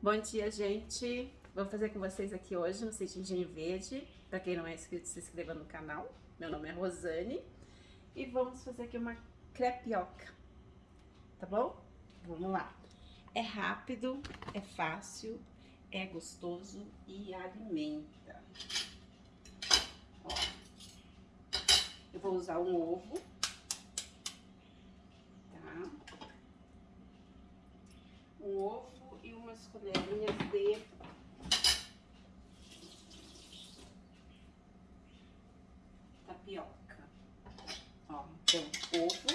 Bom dia, gente! Vou fazer com vocês aqui hoje um citidinho verde. Para quem não é inscrito, se inscreva no canal. Meu nome é Rosane. E vamos fazer aqui uma crepioca, tá bom? Vamos lá. É rápido, é fácil, é gostoso e alimenta. Ó, eu vou usar um ovo, tá? Um ovo e umas colherinhas de tapioca. Ó, então, ovo.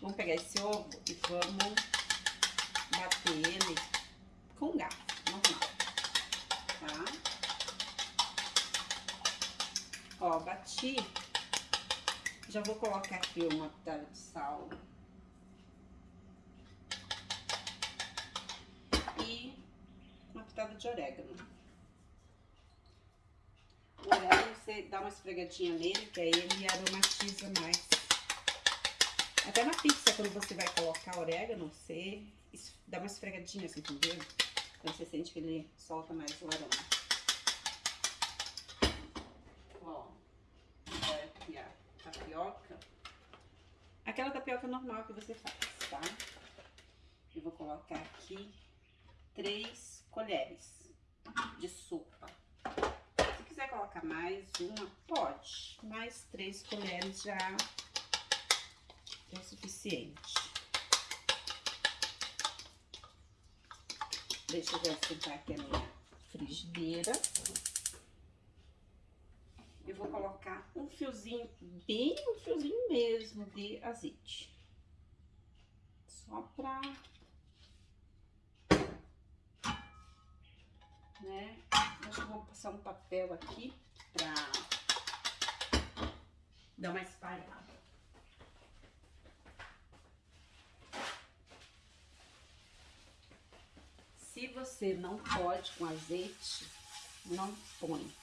Vamos pegar esse ovo e vamos bater ele com garfo, normal, tá? Ó, bati. Já vou colocar aqui uma pitada de sal. pitada de orégano. O orégano você dá uma esfregadinha nele, que aí ele aromatiza mais. Até na pizza, quando você vai colocar orégano, você dá uma esfregadinha assim, entendeu? Então você sente que ele solta mais o aroma. Tapioca. Aquela tapioca normal que você faz, tá? Eu vou colocar aqui três colheres de sopa. Se quiser colocar mais uma, pode. Mais três colheres já é o suficiente. Deixa eu já sentar aqui a minha frigideira. Eu vou colocar um fiozinho, bem um fiozinho mesmo de azeite. Só pra né? Acho que vou passar um papel aqui pra dar uma espalhada. Se você não pode com azeite, não põe.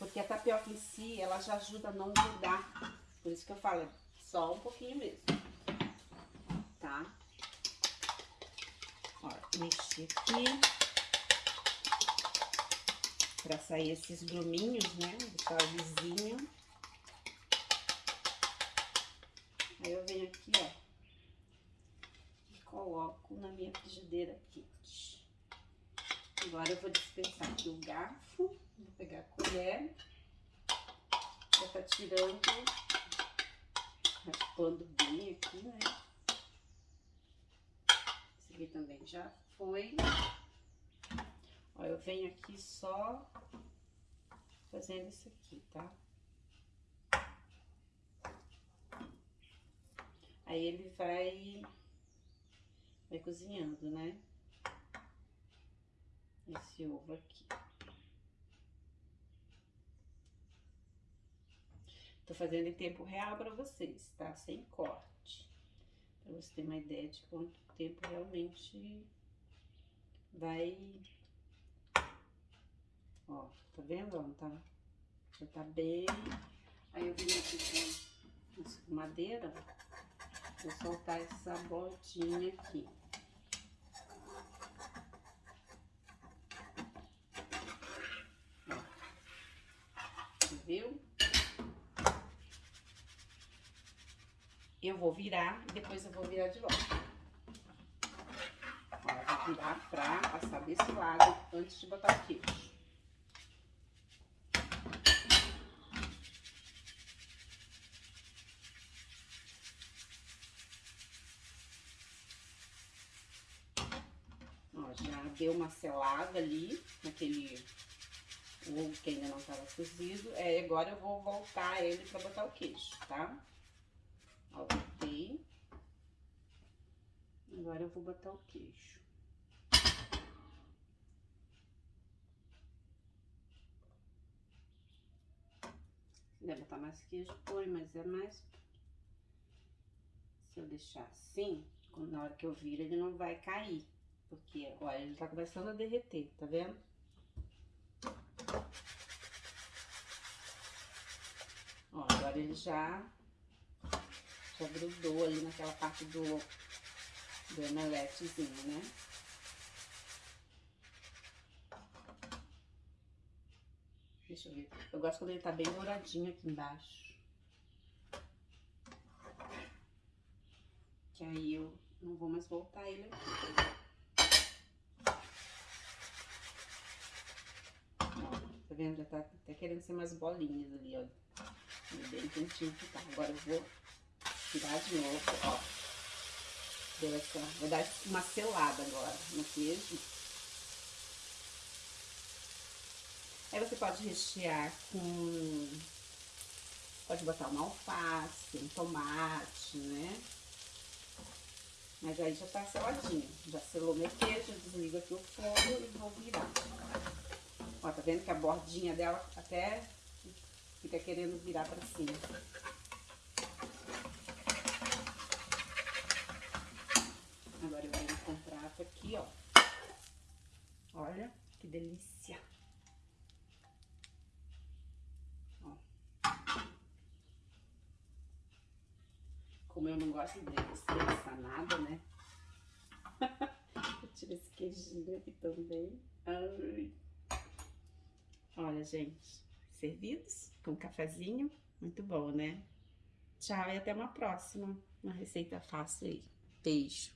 Porque a tapioca em si, ela já ajuda a não grudar. Por isso que eu falo, só um pouquinho mesmo. Tá? Ó, mexi aqui para sair esses gruminhos, né? Deixar lisinho. Aí eu venho aqui, ó, e coloco na minha frigideira quente. Agora eu vou dispensar aqui o garfo, vou pegar a colher, já tá tirando, raspando bem aqui, né? Esse aqui também já foi. Ó, eu venho aqui só fazendo isso aqui, tá? Aí ele vai, vai cozinhando, né? Esse ovo aqui. Tô fazendo em tempo real pra vocês, tá? Sem corte. Pra você ter uma ideia de quanto tempo realmente vai Ó, tá vendo? Ó, tá, já tá bem. Aí eu vim aqui com madeira, vou soltar essa bolinha aqui. Viu? Eu vou virar e depois eu vou virar de volta. Ó, vou virar pra passar desse lado antes de botar o queijo. Deu uma selada ali, naquele ovo que ainda não estava cozido. É, agora eu vou voltar ele para botar o queijo, tá? Ó, botei. Agora eu vou botar o queijo. Quiser botar mais queijo, põe, mas é mais... Se eu deixar assim, na hora que eu viro, ele não vai cair. Porque, olha, ele tá começando a derreter, tá vendo? Ó, agora ele já, já grudou ali naquela parte do, do omeletezinho, né? Deixa eu ver. Eu gosto quando ele tá bem douradinho aqui embaixo. Que aí eu não vou mais voltar ele aqui. Vendo? Já tá até querendo ser umas bolinhas ali, ó. Bem quentinho que tá. Agora eu vou tirar de novo, ó. Deu essa, vou dar uma selada agora no queijo. Aí você pode rechear com... Pode botar uma alface, um tomate, né? Mas aí já tá seladinho. Já selou meu queijo, desligo aqui o fogo e vou virar. Ó, tá vendo que a bordinha dela até fica querendo virar pra cima. Agora eu o prato aqui, ó. Olha que delícia. Como eu não gosto de desperdiçar nada, né? eu tiro esse queijinho aqui também. Ai. Gente, servidos com um cafezinho, muito bom, né? Tchau e até uma próxima, uma receita fácil aí. Beijo!